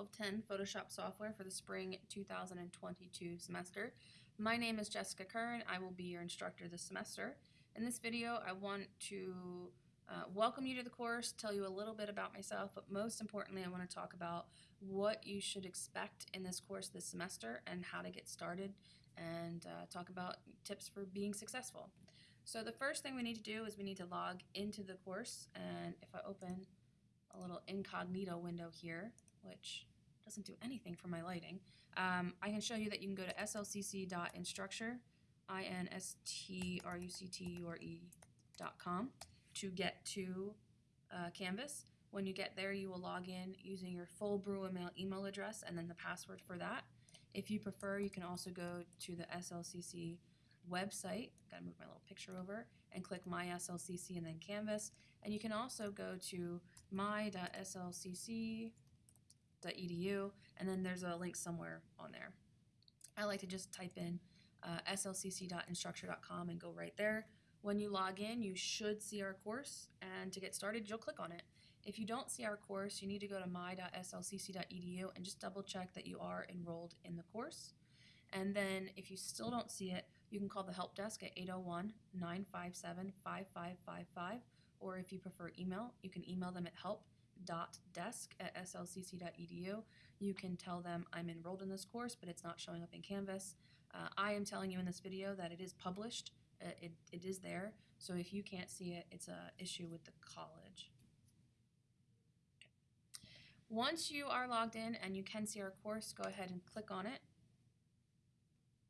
1210 Photoshop software for the spring 2022 semester. My name is Jessica Kern. I will be your instructor this semester. In this video, I want to uh, welcome you to the course, tell you a little bit about myself, but most importantly, I want to talk about what you should expect in this course this semester and how to get started and uh, talk about tips for being successful. So the first thing we need to do is we need to log into the course and if I open a little incognito window here, which doesn't do anything for my lighting, um, I can show you that you can go to slcc.instructure, I-N-S-T-R-U-C-T-U-R-E dot com to get to uh, Canvas. When you get there, you will log in using your full Bruin mail email address and then the password for that. If you prefer, you can also go to the SLCC website, gotta move my little picture over, and click My SLCC and then Canvas. And you can also go to my.slcc edu, and then there's a link somewhere on there. I like to just type in uh, slcc.instructure.com and go right there. When you log in, you should see our course, and to get started, you'll click on it. If you don't see our course, you need to go to my.slcc.edu and just double check that you are enrolled in the course. And then if you still don't see it, you can call the help desk at 801-957-5555, or if you prefer email, you can email them at help desk at slcc.edu. You can tell them I'm enrolled in this course, but it's not showing up in Canvas. Uh, I am telling you in this video that it is published. Uh, it, it is there. So if you can't see it, it's a issue with the college. Okay. Once you are logged in and you can see our course, go ahead and click on it.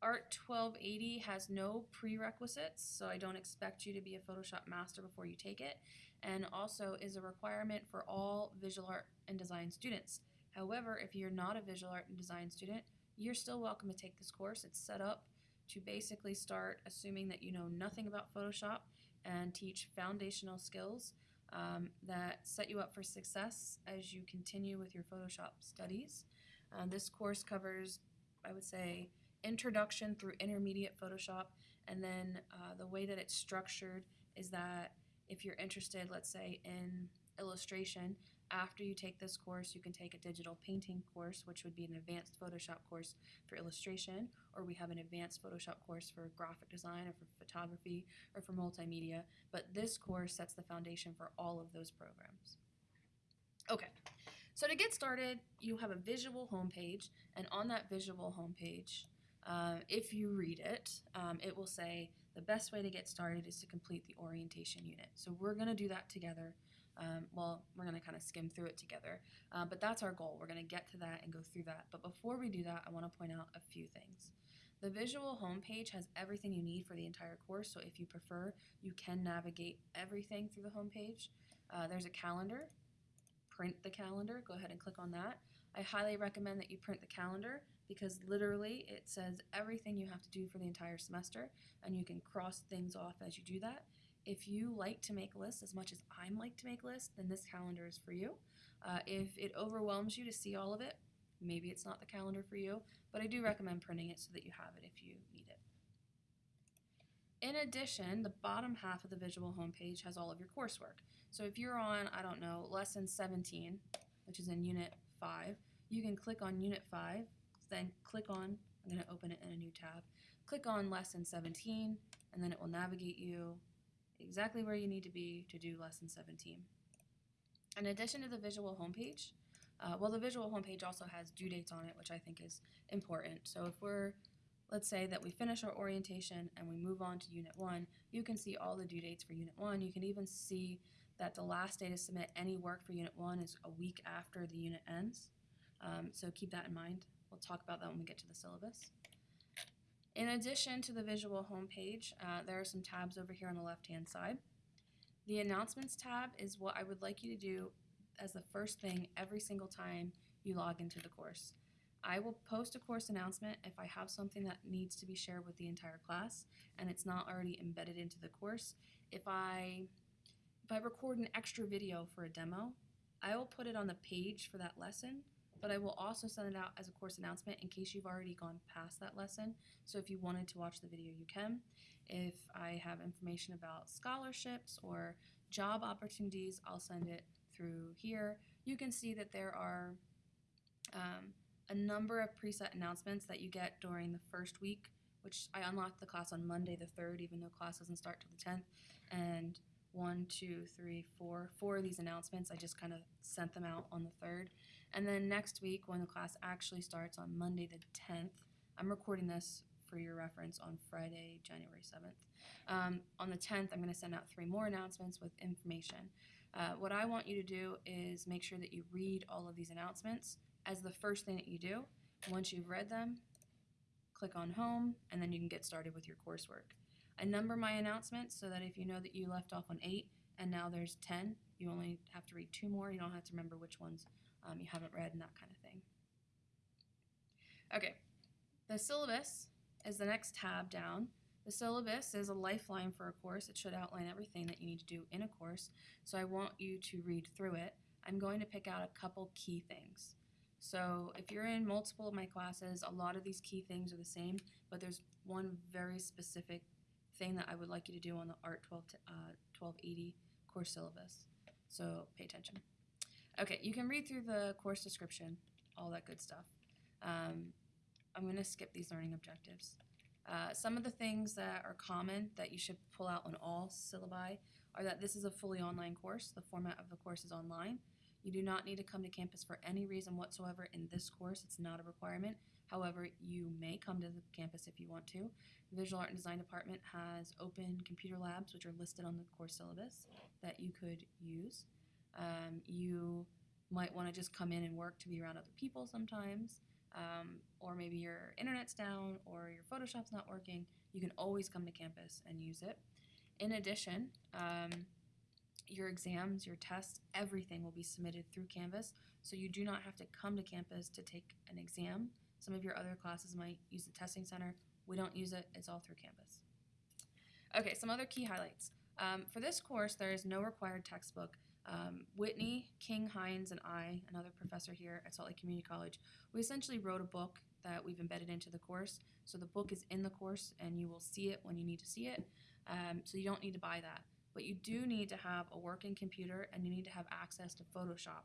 Art 1280 has no prerequisites, so I don't expect you to be a Photoshop master before you take it, and also is a requirement for all visual art and design students. However, if you're not a visual art and design student, you're still welcome to take this course. It's set up to basically start assuming that you know nothing about Photoshop and teach foundational skills um, that set you up for success as you continue with your Photoshop studies. Uh, this course covers, I would say, introduction through intermediate Photoshop, and then uh, the way that it's structured is that if you're interested, let's say, in illustration, after you take this course, you can take a digital painting course, which would be an advanced Photoshop course for illustration, or we have an advanced Photoshop course for graphic design or for photography or for multimedia. But this course sets the foundation for all of those programs. Okay, so to get started, you have a visual homepage, and on that visual homepage, uh, if you read it, um, it will say the best way to get started is to complete the orientation unit. So we're going to do that together. Um, well, we're going to kind of skim through it together, uh, but that's our goal. We're going to get to that and go through that. But before we do that, I want to point out a few things. The visual homepage has everything you need for the entire course, so if you prefer, you can navigate everything through the homepage. Uh, there's a calendar. Print the calendar. Go ahead and click on that. I highly recommend that you print the calendar because literally it says everything you have to do for the entire semester and you can cross things off as you do that. If you like to make lists as much as I'm like to make lists, then this calendar is for you. Uh, if it overwhelms you to see all of it, maybe it's not the calendar for you, but I do recommend printing it so that you have it if you need it. In addition, the bottom half of the visual homepage has all of your coursework. So if you're on, I don't know, lesson 17, which is in unit 5, you can click on unit 5 then click on, I'm going to open it in a new tab, click on lesson 17, and then it will navigate you exactly where you need to be to do lesson 17. In addition to the visual homepage, uh, well, the visual homepage also has due dates on it, which I think is important. So if we're, let's say that we finish our orientation and we move on to Unit 1, you can see all the due dates for Unit 1. You can even see that the last day to submit any work for Unit 1 is a week after the unit ends. Um, so keep that in mind. We'll talk about that when we get to the syllabus. In addition to the visual homepage, uh, there are some tabs over here on the left-hand side. The announcements tab is what I would like you to do as the first thing every single time you log into the course. I will post a course announcement if I have something that needs to be shared with the entire class and it's not already embedded into the course. If I, if I record an extra video for a demo, I will put it on the page for that lesson but I will also send it out as a course announcement in case you've already gone past that lesson. So if you wanted to watch the video, you can. If I have information about scholarships or job opportunities, I'll send it through here. You can see that there are um, a number of preset announcements that you get during the first week, which I unlocked the class on Monday the 3rd, even though class doesn't start till the 10th. And one, two, three, four, four of these announcements, I just kind of sent them out on the 3rd. And then next week, when the class actually starts on Monday the 10th, I'm recording this for your reference on Friday, January 7th. Um, on the 10th, I'm going to send out three more announcements with information. Uh, what I want you to do is make sure that you read all of these announcements as the first thing that you do. Once you've read them, click on home, and then you can get started with your coursework. I number my announcements so that if you know that you left off on eight and now there's 10, you only have to read two more. You don't have to remember which ones um, you haven't read and that kind of thing. Okay, the syllabus is the next tab down. The syllabus is a lifeline for a course. It should outline everything that you need to do in a course. So I want you to read through it. I'm going to pick out a couple key things. So if you're in multiple of my classes, a lot of these key things are the same, but there's one very specific thing that I would like you to do on the ART 12 to, uh, 1280 course syllabus. So pay attention. Okay, you can read through the course description, all that good stuff. Um, I'm going to skip these learning objectives. Uh, some of the things that are common that you should pull out on all syllabi are that this is a fully online course. The format of the course is online. You do not need to come to campus for any reason whatsoever in this course. It's not a requirement. However, you may come to the campus if you want to. The Visual Art and Design Department has open computer labs, which are listed on the course syllabus, that you could use. Um, you might want to just come in and work to be around other people sometimes um, or maybe your internet's down or your Photoshop's not working, you can always come to campus and use it. In addition, um, your exams, your tests, everything will be submitted through Canvas, so you do not have to come to campus to take an exam. Some of your other classes might use the testing center. We don't use it, it's all through Canvas. Okay, some other key highlights. Um, for this course, there is no required textbook. Um, Whitney, King, Hines, and I, another professor here at Salt Lake Community College, we essentially wrote a book that we've embedded into the course. So the book is in the course and you will see it when you need to see it. Um, so you don't need to buy that. But you do need to have a working computer and you need to have access to Photoshop.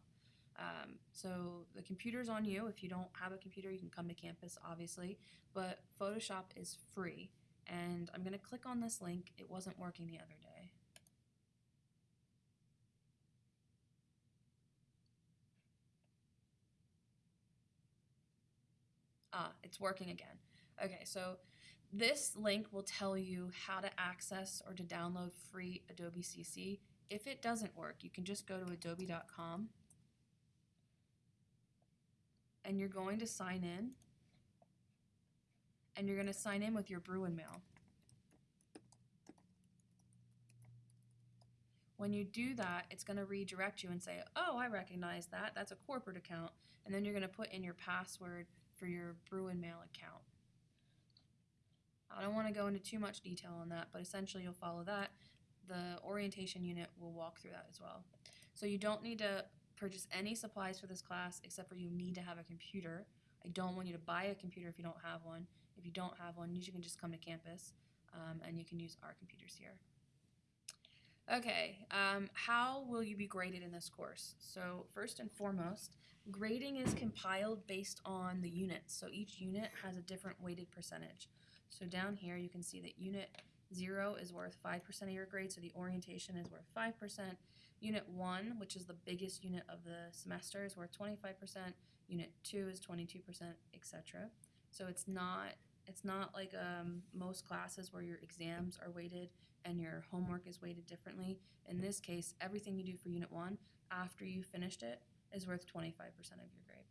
Um, so the computer's on you. If you don't have a computer, you can come to campus, obviously. But Photoshop is free. And I'm going to click on this link. It wasn't working the other day. Ah, it's working again. Okay, so this link will tell you how to access or to download free Adobe CC. If it doesn't work, you can just go to adobe.com and you're going to sign in and you're going to sign in with your Bruin mail. When you do that, it's going to redirect you and say, oh, I recognize that. That's a corporate account. And then you're going to put in your password for your Bruin Mail account. I don't want to go into too much detail on that, but essentially you'll follow that. The orientation unit will walk through that as well. So you don't need to purchase any supplies for this class except for you need to have a computer. I don't want you to buy a computer if you don't have one. If you don't have one, you can just come to campus um, and you can use our computers here. Okay, um, how will you be graded in this course? So first and foremost, Grading is compiled based on the units, so each unit has a different weighted percentage. So down here you can see that unit 0 is worth 5% of your grade, so the orientation is worth 5%. Unit 1, which is the biggest unit of the semester, is worth 25%. Unit 2 is 22%, etc. So it's not it's not like um, most classes where your exams are weighted and your homework is weighted differently. In this case, everything you do for Unit 1 after you finished it is worth 25% of your grade.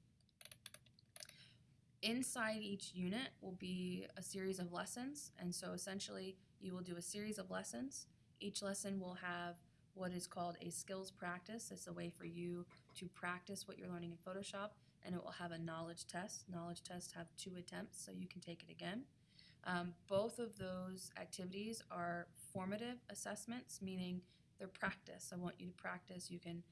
Inside each unit will be a series of lessons, and so essentially you will do a series of lessons. Each lesson will have what is called a skills practice. It's a way for you to practice what you're learning in Photoshop, and it will have a knowledge test. Knowledge tests have two attempts, so you can take it again. Um, both of those activities are formative assessments, meaning they're practice. I want you to practice. You can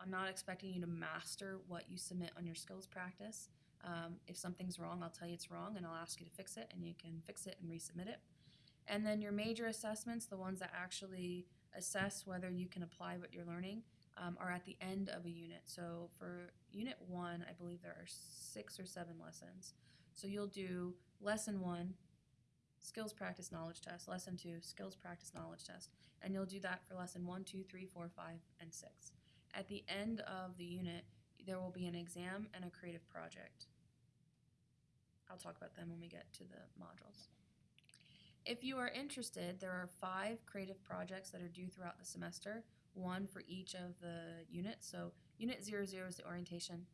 I'm not expecting you to master what you submit on your skills practice. Um, if something's wrong, I'll tell you it's wrong and I'll ask you to fix it and you can fix it and resubmit it. And then your major assessments, the ones that actually assess whether you can apply what you're learning, um, are at the end of a unit. So for unit one, I believe there are six or seven lessons. So you'll do lesson one, skills practice knowledge test, lesson two, skills practice knowledge test, and you'll do that for lesson one, two, three, four, five, and six. At the end of the unit, there will be an exam and a creative project. I'll talk about them when we get to the modules. If you are interested, there are five creative projects that are due throughout the semester, one for each of the units. So unit zero zero is the orientation,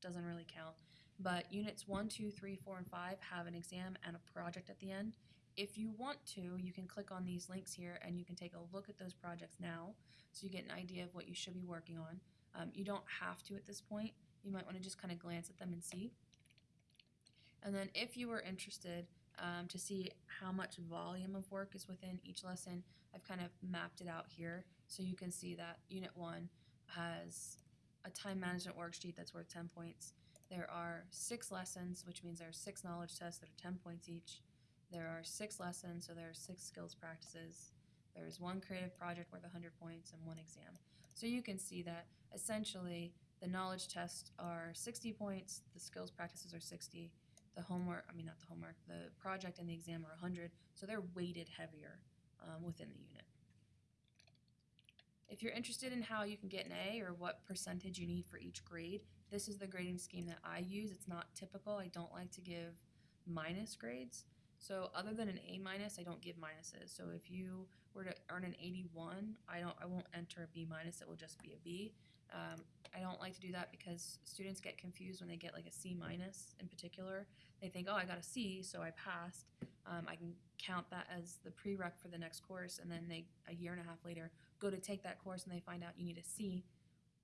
doesn't really count. But units one, two, three, four, and five have an exam and a project at the end. If you want to, you can click on these links here and you can take a look at those projects now so you get an idea of what you should be working on. Um, you don't have to at this point. You might want to just kind of glance at them and see. And then if you are interested um, to see how much volume of work is within each lesson, I've kind of mapped it out here so you can see that Unit 1 has a time management worksheet that's worth 10 points. There are six lessons, which means there are six knowledge tests that are 10 points each. There are six lessons, so there are six skills practices. There's one creative project worth 100 points and one exam. So you can see that essentially the knowledge tests are 60 points, the skills practices are 60, the homework, I mean, not the homework, the project and the exam are 100, so they're weighted heavier um, within the unit. If you're interested in how you can get an A or what percentage you need for each grade, this is the grading scheme that I use. It's not typical. I don't like to give minus grades. So other than an A minus, I don't give minuses. So if you were to earn an 81, I don't I won't enter a B minus. It will just be a B. Um, I don't like to do that because students get confused when they get like a C minus in particular. They think, oh, I got a C, so I passed. Um, I can count that as the prereq for the next course, and then they a year and a half later go to take that course and they find out you need a C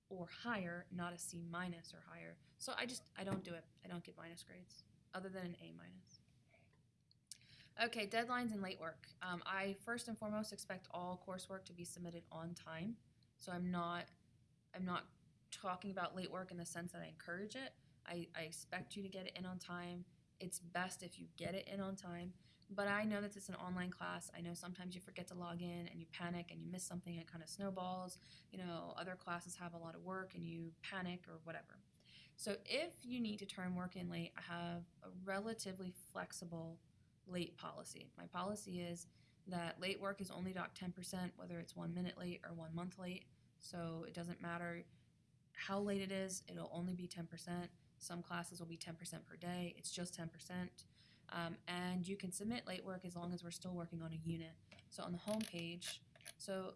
or higher, not a C minus or higher. So I just I don't do it. I don't give minus grades other than an A minus. Okay, deadlines and late work. Um, I first and foremost expect all coursework to be submitted on time. So I'm not I'm not talking about late work in the sense that I encourage it. I, I expect you to get it in on time. It's best if you get it in on time. But I know that it's an online class. I know sometimes you forget to log in and you panic and you miss something and it kind of snowballs. You know, other classes have a lot of work and you panic or whatever. So if you need to turn work in late, I have a relatively flexible late policy. My policy is that late work is only docked 10%, whether it's one minute late or one month late. So it doesn't matter how late it is, it'll only be 10%. Some classes will be 10% per day, it's just 10%. Um, and you can submit late work as long as we're still working on a unit. So on the home page, so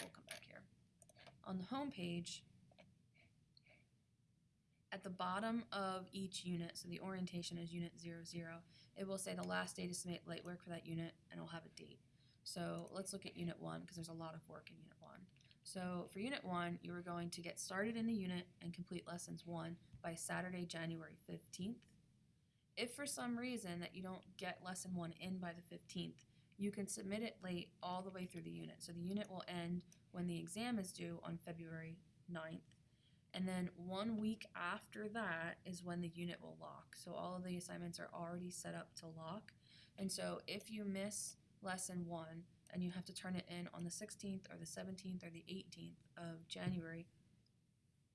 we'll come back here. On the home page, at the bottom of each unit, so the orientation is unit 00, it will say the last day to submit late work for that unit and it'll have a date. So let's look at unit 1 because there's a lot of work in unit 1. So for unit 1, you are going to get started in the unit and complete lessons 1 by Saturday, January 15th. If for some reason that you don't get lesson 1 in by the 15th, you can submit it late all the way through the unit. So the unit will end when the exam is due on February 9th. And then one week after that is when the unit will lock. So all of the assignments are already set up to lock. And so if you miss lesson one and you have to turn it in on the 16th or the 17th or the 18th of January,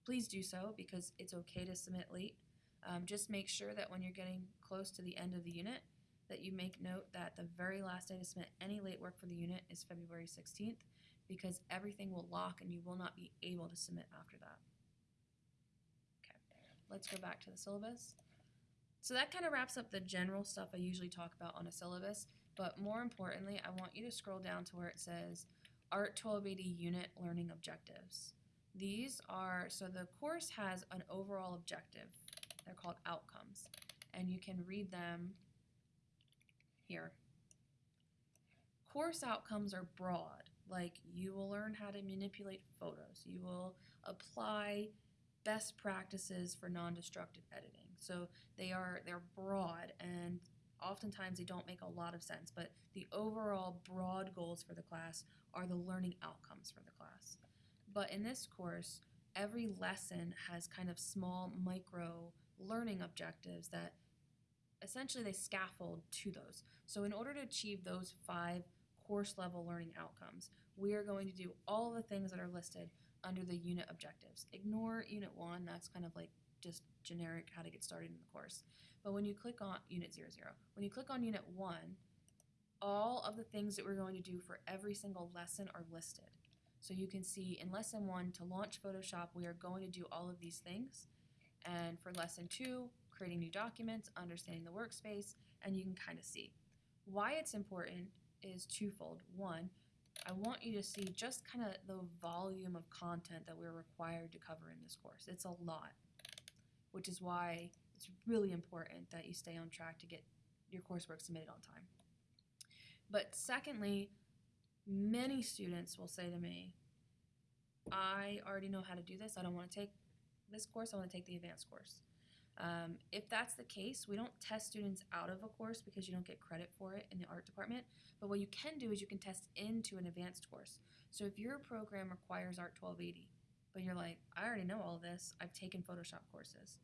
please do so because it's okay to submit late. Um, just make sure that when you're getting close to the end of the unit, that you make note that the very last day to submit any late work for the unit is February 16th because everything will lock and you will not be able to submit after that. Okay, let's go back to the syllabus. So that kind of wraps up the general stuff I usually talk about on a syllabus, but more importantly, I want you to scroll down to where it says Art 1280 Unit Learning Objectives. These are, so the course has an overall objective. They're called outcomes, and you can read them here. Course outcomes are broad, like you will learn how to manipulate photos, you will apply best practices for non-destructive editing. So they are they're broad and oftentimes they don't make a lot of sense, but the overall broad goals for the class are the learning outcomes for the class. But in this course, every lesson has kind of small micro learning objectives that essentially they scaffold to those. So in order to achieve those five course level learning outcomes, we are going to do all the things that are listed under the unit objectives. Ignore unit one, that's kind of like just generic how to get started in the course. But when you click on unit 00, when you click on unit one, all of the things that we're going to do for every single lesson are listed. So you can see in lesson one, to launch Photoshop, we are going to do all of these things. And for lesson two, creating new documents, understanding the workspace, and you can kind of see. Why it's important is twofold. One, I want you to see just kind of the volume of content that we're required to cover in this course. It's a lot, which is why it's really important that you stay on track to get your coursework submitted on time. But secondly, many students will say to me, I already know how to do this. I don't want to take this course. I want to take the advanced course. Um, if that's the case, we don't test students out of a course because you don't get credit for it in the art department. But what you can do is you can test into an advanced course. So if your program requires Art 1280, but you're like, I already know all this, I've taken Photoshop courses.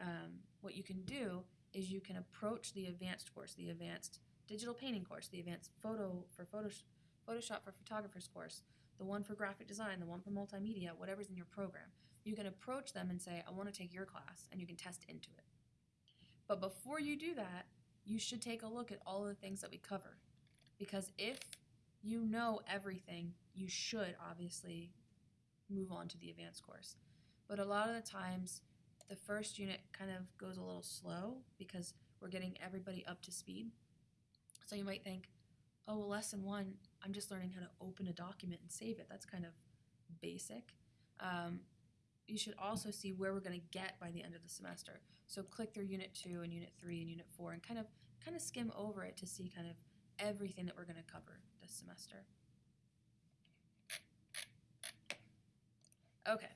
Um, what you can do is you can approach the advanced course, the advanced digital painting course, the advanced photo for Photoshop, Photoshop for photographers course, the one for graphic design, the one for multimedia, whatever's in your program you can approach them and say, I want to take your class, and you can test into it. But before you do that, you should take a look at all the things that we cover. Because if you know everything, you should obviously move on to the advanced course. But a lot of the times, the first unit kind of goes a little slow because we're getting everybody up to speed. So you might think, oh, well, lesson one, I'm just learning how to open a document and save it. That's kind of basic. Um, you should also see where we're going to get by the end of the semester. So click through Unit 2 and Unit 3 and Unit 4 and kind of kind of skim over it to see kind of everything that we're going to cover this semester. Okay,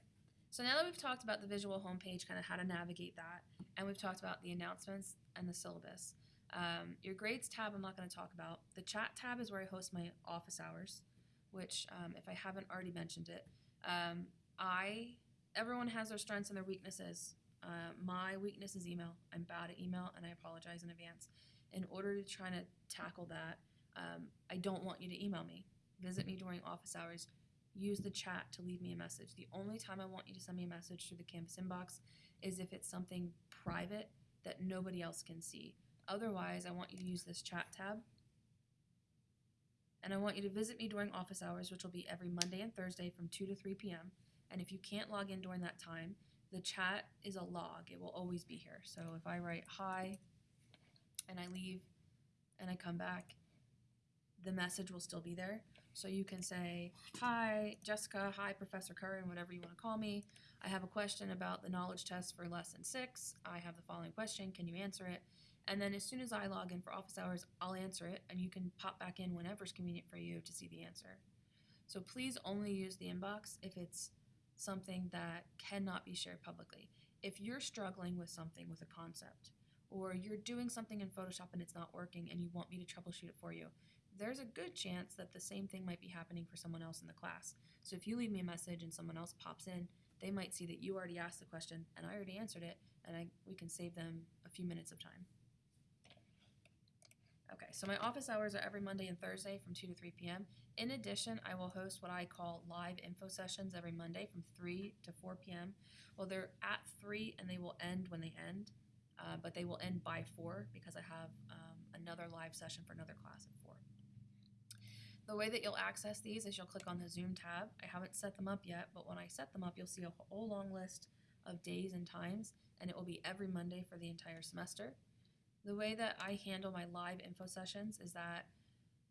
so now that we've talked about the visual homepage, kind of how to navigate that, and we've talked about the announcements and the syllabus, um, your grades tab I'm not going to talk about. The chat tab is where I host my office hours, which um, if I haven't already mentioned it, um, I everyone has their strengths and their weaknesses. Uh, my weakness is email. I'm bad at email, and I apologize in advance. In order to try to tackle that, um, I don't want you to email me. Visit me during office hours. Use the chat to leave me a message. The only time I want you to send me a message through the Canvas inbox is if it's something private that nobody else can see. Otherwise, I want you to use this chat tab. And I want you to visit me during office hours, which will be every Monday and Thursday from 2 to 3 p.m. And if you can't log in during that time, the chat is a log. It will always be here. So if I write hi and I leave and I come back, the message will still be there. So you can say, Hi, Jessica. Hi, Professor Curran, whatever you want to call me. I have a question about the knowledge test for lesson six. I have the following question. Can you answer it? And then as soon as I log in for office hours, I'll answer it, and you can pop back in whenever it's convenient for you to see the answer. So please only use the inbox if it's something that cannot be shared publicly. If you're struggling with something with a concept, or you're doing something in Photoshop and it's not working and you want me to troubleshoot it for you, there's a good chance that the same thing might be happening for someone else in the class. So if you leave me a message and someone else pops in, they might see that you already asked the question and I already answered it, and I, we can save them a few minutes of time. Okay, so my office hours are every Monday and Thursday from 2 to 3 p.m. In addition, I will host what I call live info sessions every Monday from 3 to 4 p.m. Well, they're at 3 and they will end when they end, uh, but they will end by 4 because I have um, another live session for another class at 4. The way that you'll access these is you'll click on the Zoom tab. I haven't set them up yet, but when I set them up, you'll see a whole long list of days and times, and it will be every Monday for the entire semester. The way that I handle my live info sessions is that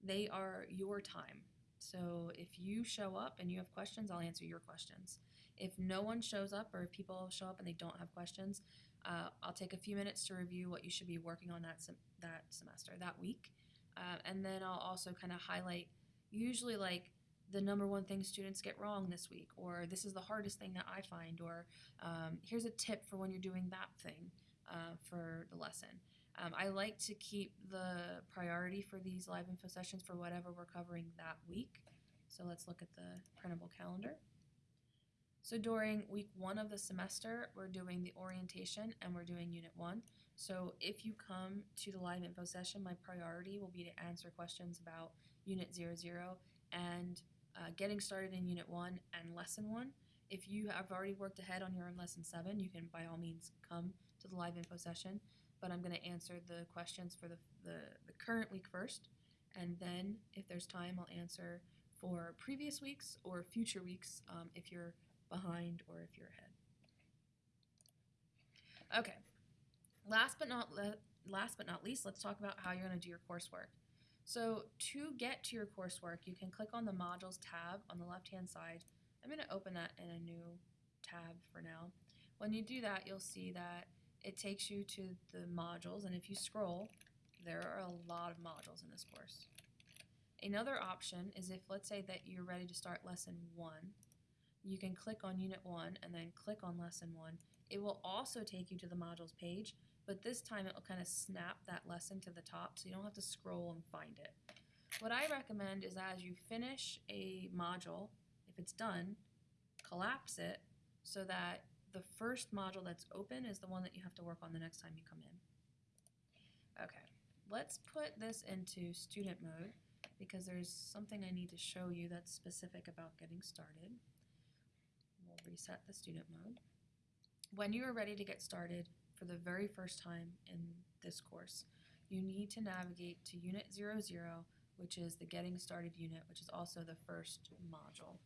they are your time. So if you show up and you have questions, I'll answer your questions. If no one shows up or if people show up and they don't have questions, uh, I'll take a few minutes to review what you should be working on that sem- that semester, that week, uh, and then I'll also kind of highlight usually like the number one thing students get wrong this week, or this is the hardest thing that I find, or um, here's a tip for when you're doing that thing uh, for the lesson. Um, I like to keep the priority for these live info sessions for whatever we're covering that week. So let's look at the printable calendar. So during week one of the semester, we're doing the orientation and we're doing unit one. So if you come to the live info session, my priority will be to answer questions about unit 00 and uh, getting started in unit one and lesson one. If you have already worked ahead on your own lesson seven, you can by all means come to the live info session. But I'm going to answer the questions for the, the, the current week first. And then, if there's time, I'll answer for previous weeks or future weeks um, if you're behind or if you're ahead. Okay. Last but not last but not least, let's talk about how you're going to do your coursework. So to get to your coursework, you can click on the modules tab on the left-hand side. I'm going to open that in a new tab for now. When you do that, you'll see that it takes you to the modules, and if you scroll, there are a lot of modules in this course. Another option is if, let's say, that you're ready to start lesson one, you can click on unit one and then click on lesson one. It will also take you to the modules page, but this time it will kind of snap that lesson to the top so you don't have to scroll and find it. What I recommend is as you finish a module, if it's done, collapse it so that the first module that's open is the one that you have to work on the next time you come in. Okay, let's put this into student mode because there's something I need to show you that's specific about getting started. We'll reset the student mode. When you are ready to get started for the very first time in this course, you need to navigate to Unit 00, which is the Getting Started unit, which is also the first module.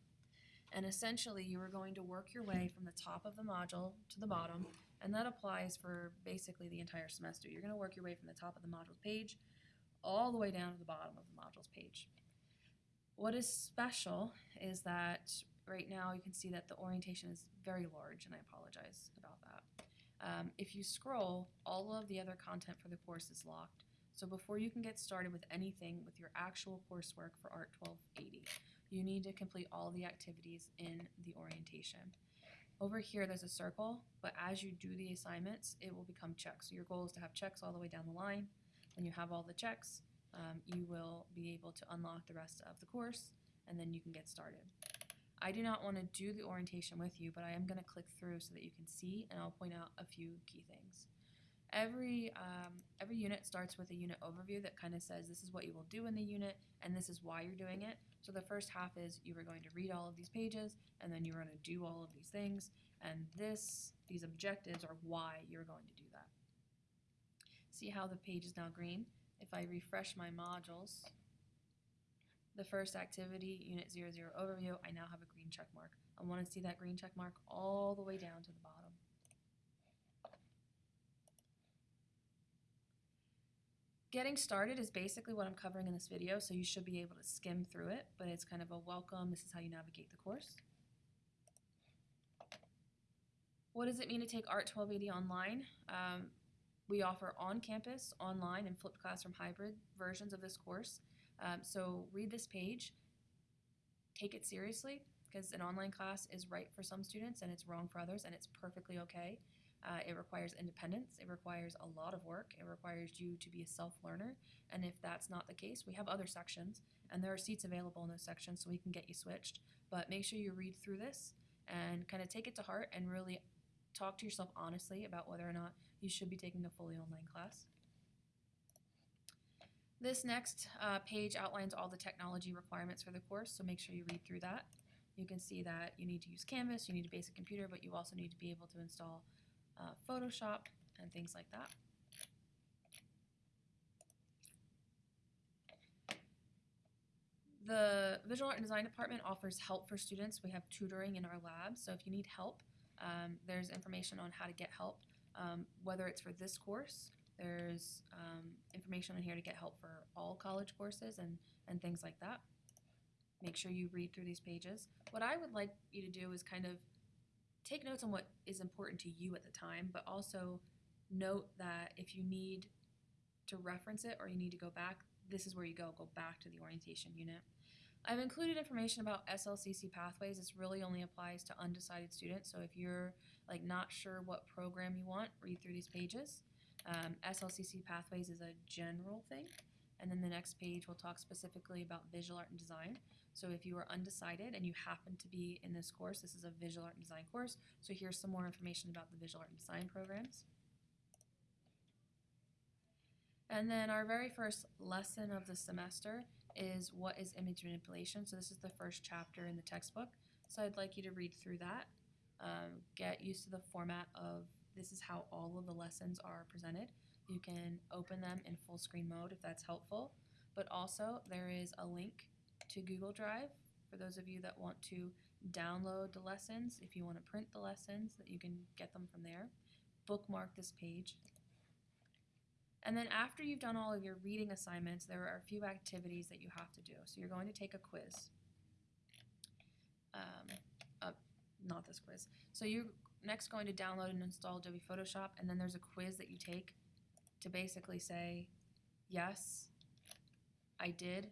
And essentially, you are going to work your way from the top of the module to the bottom, and that applies for basically the entire semester. You're going to work your way from the top of the modules page all the way down to the bottom of the modules page. What is special is that right now you can see that the orientation is very large, and I apologize about that. Um, if you scroll, all of the other content for the course is locked. So before you can get started with anything with your actual coursework for ART 1280, you need to complete all the activities in the orientation. Over here, there's a circle, but as you do the assignments, it will become checks. So your goal is to have checks all the way down the line. When you have all the checks, um, you will be able to unlock the rest of the course, and then you can get started. I do not want to do the orientation with you, but I am going to click through so that you can see, and I'll point out a few key things. Every, um, every unit starts with a unit overview that kind of says this is what you will do in the unit, and this is why you're doing it. So the first half is you are going to read all of these pages, and then you're going to do all of these things, and this, these objectives are why you're going to do that. See how the page is now green? If I refresh my modules, the first activity, Unit 00 overview, I now have a green check mark. I want to see that green check mark all the way down to the bottom. Getting started is basically what I'm covering in this video, so you should be able to skim through it, but it's kind of a welcome, this is how you navigate the course. What does it mean to take ART 1280 online? Um, we offer on-campus, online, and flipped classroom hybrid versions of this course. Um, so read this page, take it seriously, because an online class is right for some students and it's wrong for others, and it's perfectly okay. Uh, it requires independence, it requires a lot of work, it requires you to be a self-learner, and if that's not the case, we have other sections, and there are seats available in those sections so we can get you switched. But make sure you read through this and kind of take it to heart and really talk to yourself honestly about whether or not you should be taking a fully online class. This next uh, page outlines all the technology requirements for the course, so make sure you read through that. You can see that you need to use Canvas, you need a basic computer, but you also need to be able to install uh, Photoshop and things like that. The Visual Art and Design Department offers help for students. We have tutoring in our lab, so if you need help, um, there's information on how to get help, um, whether it's for this course, there's um, information on here to get help for all college courses and, and things like that. Make sure you read through these pages. What I would like you to do is kind of take notes on what is important to you at the time, but also note that if you need to reference it or you need to go back, this is where you go. Go back to the orientation unit. I've included information about SLCC pathways. This really only applies to undecided students. So if you're like not sure what program you want, read through these pages. Um, SLCC pathways is a general thing. And then the next page will talk specifically about visual art and design. So if you are undecided and you happen to be in this course, this is a visual art and design course. So here's some more information about the visual art and design programs. And then our very first lesson of the semester is what is image manipulation. So this is the first chapter in the textbook. So I'd like you to read through that, um, get used to the format of this is how all of the lessons are presented. You can open them in full screen mode if that's helpful, but also there is a link to Google Drive for those of you that want to download the lessons. If you want to print the lessons, that you can get them from there. Bookmark this page. And then after you've done all of your reading assignments, there are a few activities that you have to do. So you're going to take a quiz. Um, uh, not this quiz. So you're next going to download and install Adobe Photoshop, and then there's a quiz that you take to basically say, yes, I did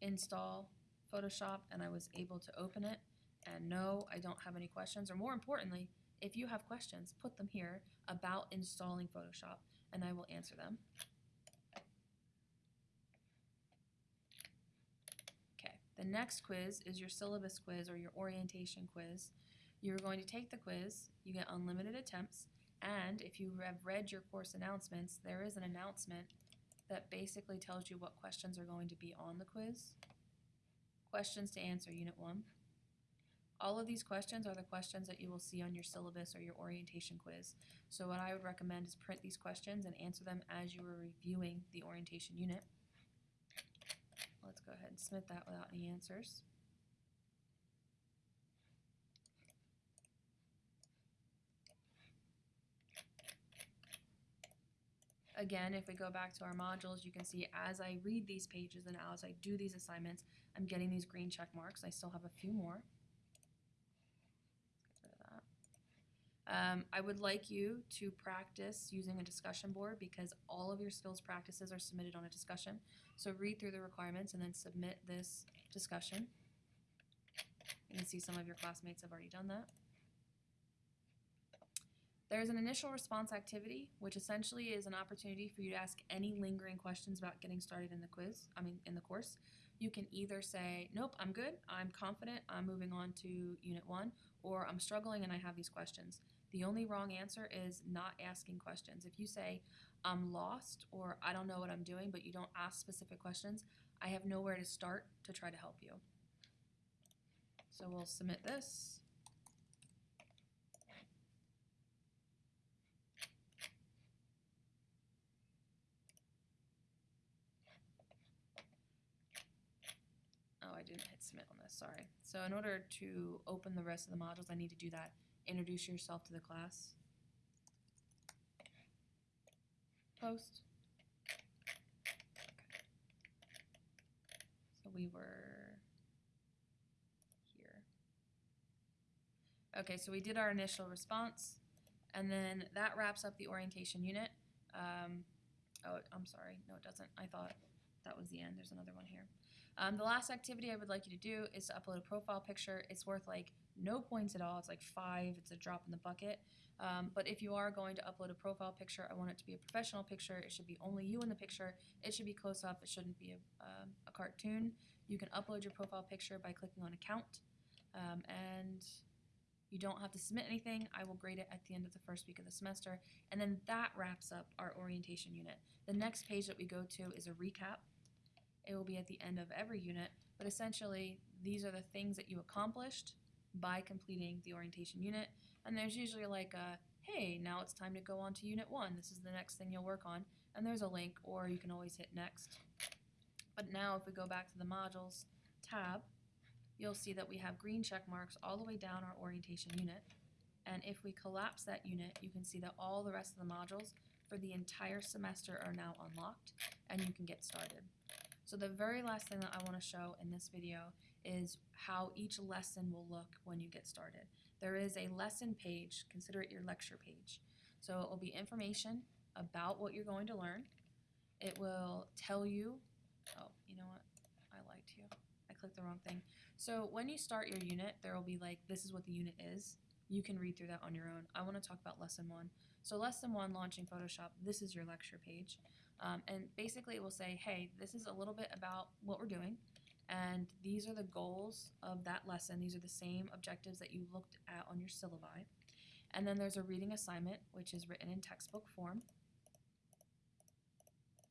install Photoshop and I was able to open it, and no, I don't have any questions, or more importantly, if you have questions, put them here about installing Photoshop, and I will answer them. Okay, the next quiz is your syllabus quiz or your orientation quiz. You're going to take the quiz, you get unlimited attempts, and if you have read your course announcements, there is an announcement that basically tells you what questions are going to be on the quiz. Questions to answer, Unit 1. All of these questions are the questions that you will see on your syllabus or your orientation quiz. So what I would recommend is print these questions and answer them as you are reviewing the orientation unit. Let's go ahead and submit that without any answers. Again, if we go back to our modules, you can see as I read these pages and as I do these assignments, I'm getting these green check marks. I still have a few more. Um, I would like you to practice using a discussion board because all of your skills practices are submitted on a discussion. So read through the requirements and then submit this discussion. You can see some of your classmates have already done that. There's an initial response activity, which essentially is an opportunity for you to ask any lingering questions about getting started in the quiz, I mean, in the course. You can either say, nope, I'm good, I'm confident, I'm moving on to Unit 1, or I'm struggling and I have these questions. The only wrong answer is not asking questions. If you say, I'm lost, or I don't know what I'm doing, but you don't ask specific questions, I have nowhere to start to try to help you. So we'll submit this. Oh, I didn't hit submit on this, sorry. So in order to open the rest of the modules, I need to do that. Introduce yourself to the class. Post. So we were here. Okay, so we did our initial response, and then that wraps up the orientation unit. Um, oh, I'm sorry, no it doesn't. I thought that was the end. There's another one here. Um, the last activity I would like you to do is to upload a profile picture. It's worth like no points at all. It's like five. It's a drop in the bucket. Um, but if you are going to upload a profile picture, I want it to be a professional picture. It should be only you in the picture. It should be close up. It shouldn't be a, um, a cartoon. You can upload your profile picture by clicking on account. Um, and you don't have to submit anything. I will grade it at the end of the first week of the semester. And then that wraps up our orientation unit. The next page that we go to is a recap. It will be at the end of every unit, but essentially these are the things that you accomplished by completing the orientation unit. And there's usually like a, hey, now it's time to go on to unit one. This is the next thing you'll work on. And there's a link, or you can always hit next. But now if we go back to the modules tab, you'll see that we have green check marks all the way down our orientation unit. And if we collapse that unit, you can see that all the rest of the modules for the entire semester are now unlocked and you can get started. So the very last thing that I want to show in this video is how each lesson will look when you get started. There is a lesson page, consider it your lecture page. So it will be information about what you're going to learn. It will tell you, oh, you know what, I lied to you. I clicked the wrong thing. So when you start your unit, there will be like, this is what the unit is. You can read through that on your own. I want to talk about lesson one. So lesson one, launching Photoshop, this is your lecture page. Um, and basically it will say, hey, this is a little bit about what we're doing, and these are the goals of that lesson. These are the same objectives that you looked at on your syllabi. And then there's a reading assignment, which is written in textbook form.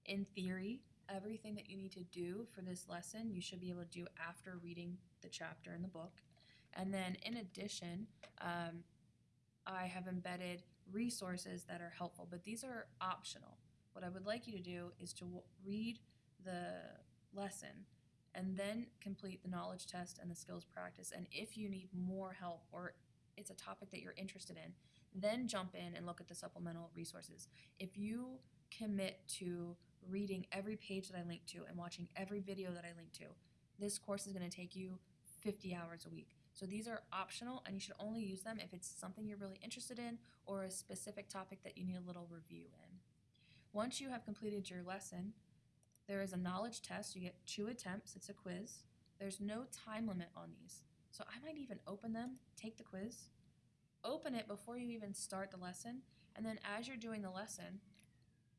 In theory, everything that you need to do for this lesson, you should be able to do after reading the chapter in the book. And then in addition, um, I have embedded resources that are helpful, but these are optional. What I would like you to do is to read the lesson and then complete the knowledge test and the skills practice. And if you need more help or it's a topic that you're interested in, then jump in and look at the supplemental resources. If you commit to reading every page that I link to and watching every video that I link to, this course is going to take you 50 hours a week. So these are optional and you should only use them if it's something you're really interested in or a specific topic that you need a little review in. Once you have completed your lesson, there is a knowledge test. You get two attempts, it's a quiz. There's no time limit on these. So I might even open them, take the quiz, open it before you even start the lesson, and then as you're doing the lesson,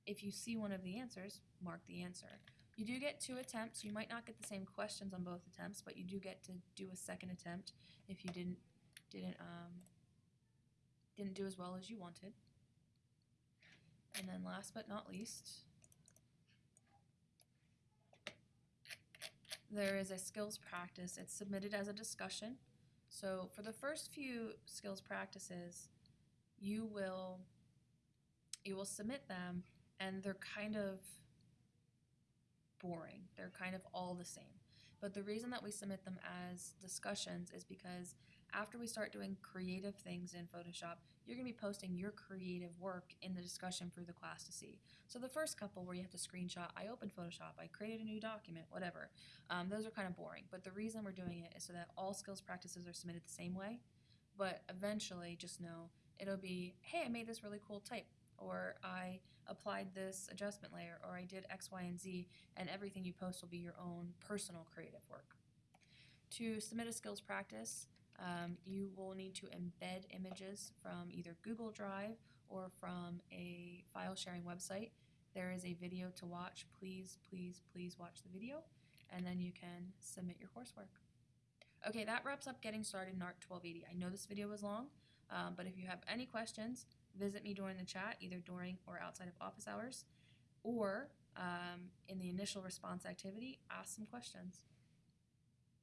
if you see one of the answers, mark the answer. You do get two attempts. You might not get the same questions on both attempts, but you do get to do a second attempt if you didn't didn't um, didn't do as well as you wanted. And then last but not least, there is a skills practice. It's submitted as a discussion. So for the first few skills practices, you will you will submit them and they're kind of boring. They're kind of all the same. But the reason that we submit them as discussions is because after we start doing creative things in Photoshop, you're going to be posting your creative work in the discussion for the class to see. So the first couple where you have to screenshot, I opened Photoshop, I created a new document, whatever, um, those are kind of boring. But the reason we're doing it is so that all skills practices are submitted the same way. But eventually, just know it'll be, hey, I made this really cool type, or I applied this adjustment layer, or I did X, Y, and Z, and everything you post will be your own personal creative work. To submit a skills practice, um, you will need to embed images from either Google Drive or from a file sharing website. There is a video to watch. Please, please, please watch the video, and then you can submit your coursework. Okay, that wraps up getting started in ARC 1280. I know this video was long, um, but if you have any questions, visit me during the chat, either during or outside of office hours, or um, in the initial response activity, ask some questions.